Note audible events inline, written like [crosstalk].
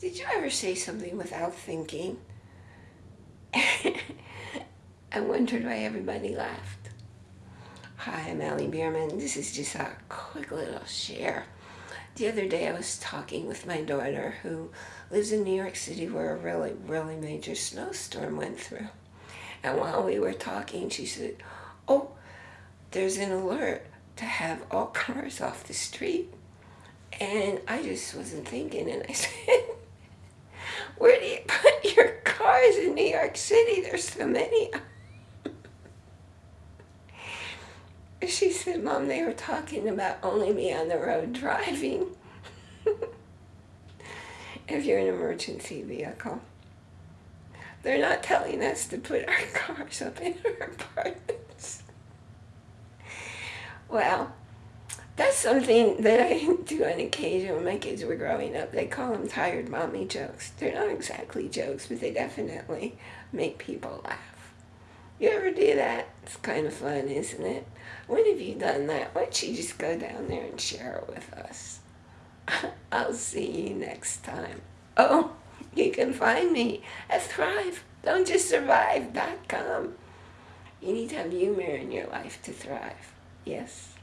Did you ever say something without thinking? [laughs] I wondered why everybody laughed. Hi, I'm Allie Bierman. This is just a quick little share. The other day I was talking with my daughter who lives in New York City where a really, really major snowstorm went through. And while we were talking, she said, oh, there's an alert to have all [laughs] cars off the street. And I just wasn't thinking, and I [laughs] said, where do you put your cars in New York City? There's so many. she said, Mom, they were talking about only me on the road driving. [laughs] if you're an emergency vehicle. They're not telling us to put our [laughs] cars up in our apartments. Well, that's something that I [laughs] do on occasion when my kids were growing up. They call them tired mommy jokes. They're not exactly jokes, but they definitely make people laugh. You ever do that? It's kind of fun, isn't it? When have you done that? Why don't you just go down there and share it with us? [laughs] I'll see you next time. Oh, you can find me at Thrive. Don't just. You need to have humor in your life to thrive. Yes.